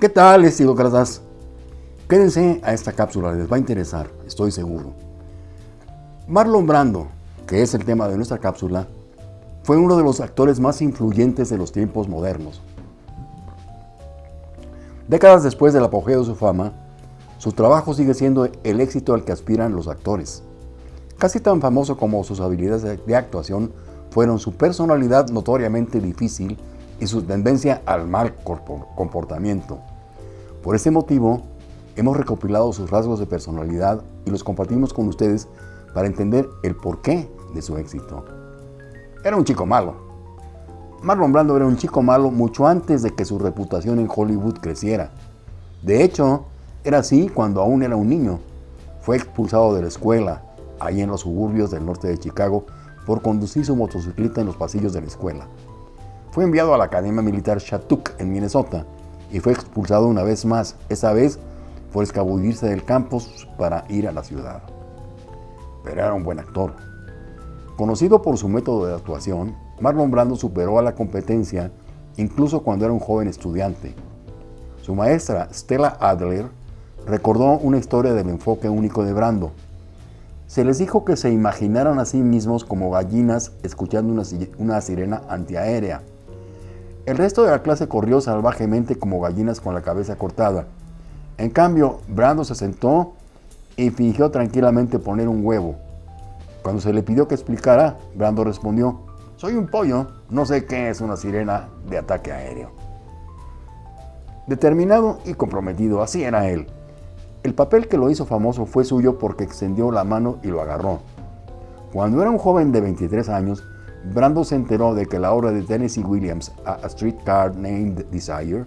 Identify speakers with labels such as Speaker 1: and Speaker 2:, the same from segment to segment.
Speaker 1: ¿Qué tal, estilócratas? Quédense a esta cápsula, les va a interesar, estoy seguro. Marlon Brando, que es el tema de nuestra cápsula, fue uno de los actores más influyentes de los tiempos modernos. Décadas después del apogeo de su fama, su trabajo sigue siendo el éxito al que aspiran los actores. Casi tan famoso como sus habilidades de actuación fueron su personalidad notoriamente difícil y su tendencia al mal comportamiento. Por ese motivo, hemos recopilado sus rasgos de personalidad y los compartimos con ustedes para entender el porqué de su éxito. Era un chico malo. Marlon Brando era un chico malo mucho antes de que su reputación en Hollywood creciera. De hecho, era así cuando aún era un niño. Fue expulsado de la escuela, ahí en los suburbios del norte de Chicago, por conducir su motocicleta en los pasillos de la escuela. Fue enviado a la Academia Militar Shattuck en Minnesota y fue expulsado una vez más, esa vez por escabullirse del campus para ir a la ciudad. Pero era un buen actor. Conocido por su método de actuación, Marlon Brando superó a la competencia incluso cuando era un joven estudiante. Su maestra, Stella Adler, recordó una historia del enfoque único de Brando, se les dijo que se imaginaran a sí mismos como gallinas escuchando una, sirena antiaérea. El resto de la clase corrió salvajemente como gallinas con la cabeza cortada. En cambio, Brando se sentó y fingió tranquilamente poner un huevo. Cuando se le pidió que explicara, Brando respondió, soy un pollo, no sé qué es una sirena de ataque aéreo. Determinado y comprometido, así era él. El papel que lo hizo famoso fue suyo porque extendió la mano y lo agarró. Cuando era un joven de 23 años, Brando se enteró de que la obra de Tennessee Williams, A Streetcar Named Desire,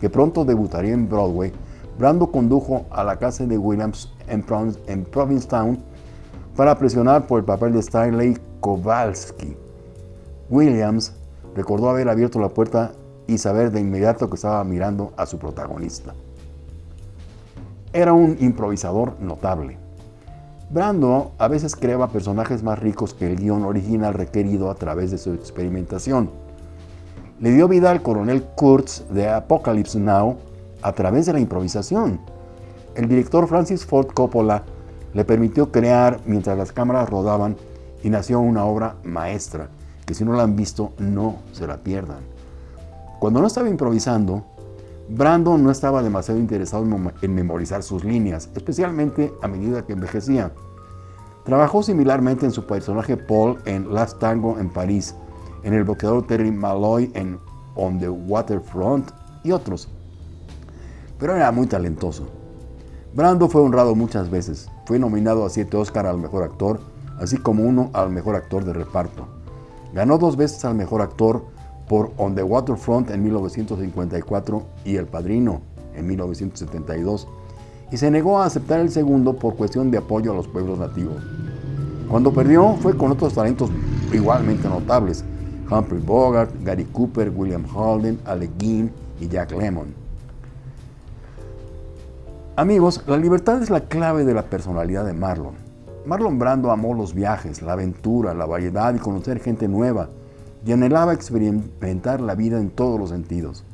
Speaker 1: que pronto debutaría en Broadway, Brando condujo a la casa de Williams en, en Provincetown para presionar por el papel de Stanley Kowalski. Williams recordó haber abierto la puerta y saber de inmediato que estaba mirando a su protagonista. Era un improvisador notable. Brando a veces creaba personajes más ricos que el guion original requerido a través de su experimentación. Le dio vida al coronel Kurtz de Apocalypse Now a través de la improvisación. El director Francis Ford Coppola le permitió crear mientras las cámaras rodaban y nació una obra maestra, que si no la han visto no se la pierdan. Cuando no estaba improvisando, Brandon no estaba demasiado interesado en memorizar sus líneas, especialmente a medida que envejecía. Trabajó similarmente en su personaje Paul en Last Tango en París, en el boxeador Terry Malloy en On the Waterfront y otros. Pero era muy talentoso. Brando fue honrado muchas veces. Fue nominado a siete Oscar al mejor actor, así como uno al mejor actor de reparto. Ganó dos veces al mejor actor por On the Waterfront en 1954 y El Padrino en 1972, y se negó a aceptar el segundo por cuestión de apoyo a los pueblos nativos. Cuando perdió fue con otros talentos igualmente notables, Humphrey Bogart, Gary Cooper, William Holden, Alec Guin y Jack Lemmon. Amigos, la libertad es la clave de la personalidad de Marlon. Marlon Brando amó los viajes, la aventura, la variedad y conocer gente nueva, y anhelaba experimentar la vida en todos los sentidos.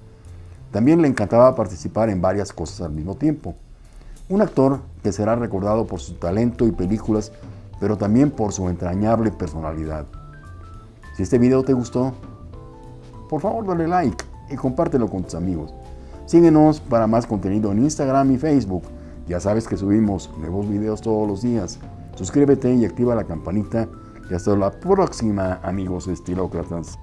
Speaker 1: También le encantaba participar en varias cosas al mismo tiempo. Un actor que será recordado por su talento y películas, pero también por su entrañable personalidad. Si este video te gustó, por favor dale like y compártelo con tus amigos. Síguenos para más contenido en Instagram y Facebook. Ya sabes que subimos nuevos videos todos los días. Suscríbete y activa la campanita y hasta la próxima, amigos estilócratas.